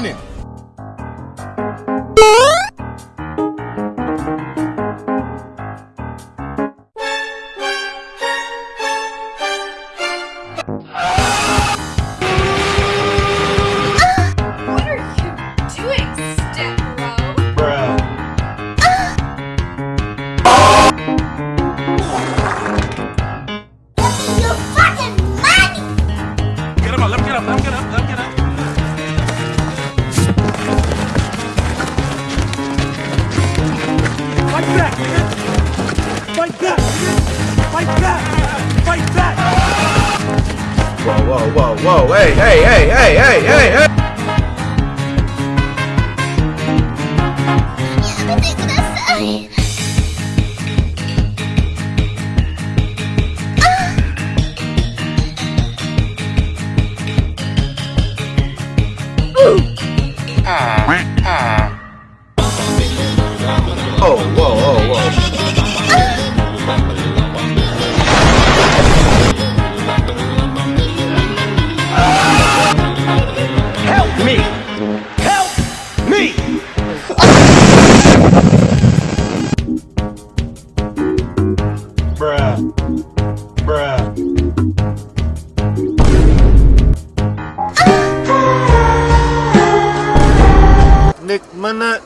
Why whoa, whoa, whoa, hey, hey, hey, hey, hey, hey, hey! Oh, whoa, whoa. liegt Minne äh,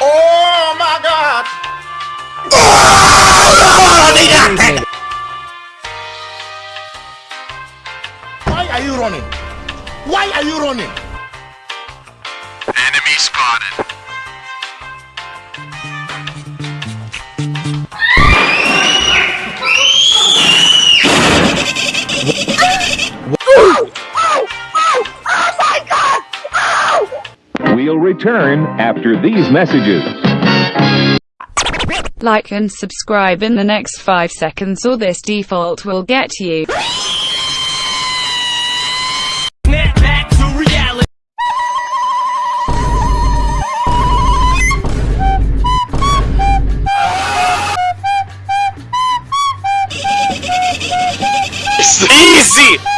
Oh my God! Why are you running? Why are you running? Enemy spotted. Return after these messages. Like and subscribe in the next 5 seconds or this default will get you. Back to reality. Easy!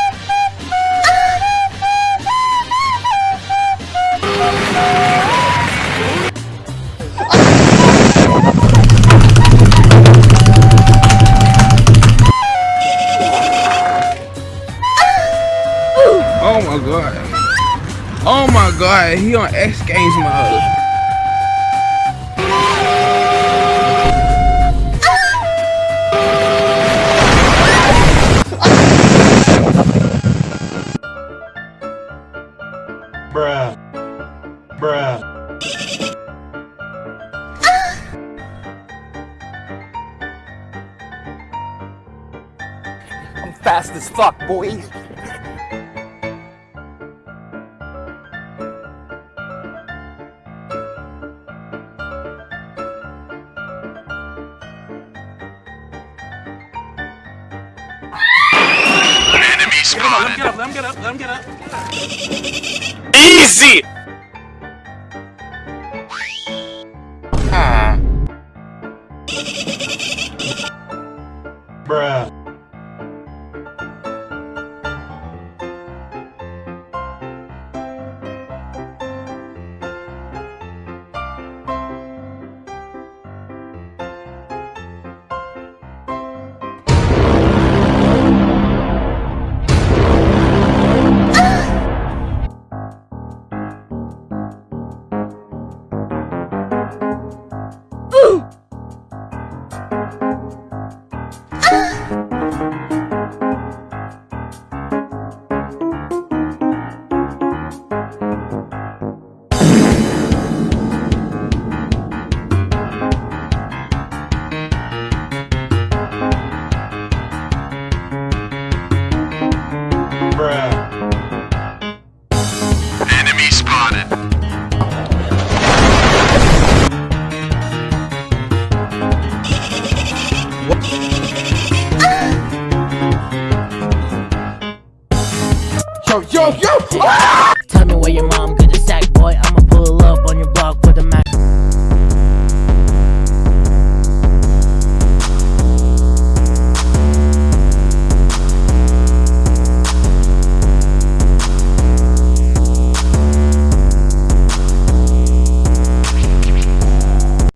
Oh my god, he on X Games mode. Bruh. Bruh. I'm fast as fuck, boy. Get him up, let him get up, let him get up, let him get up. Easy! yo, yo, yo. Ah! Tell me where your mom get the sack, boy. I'm a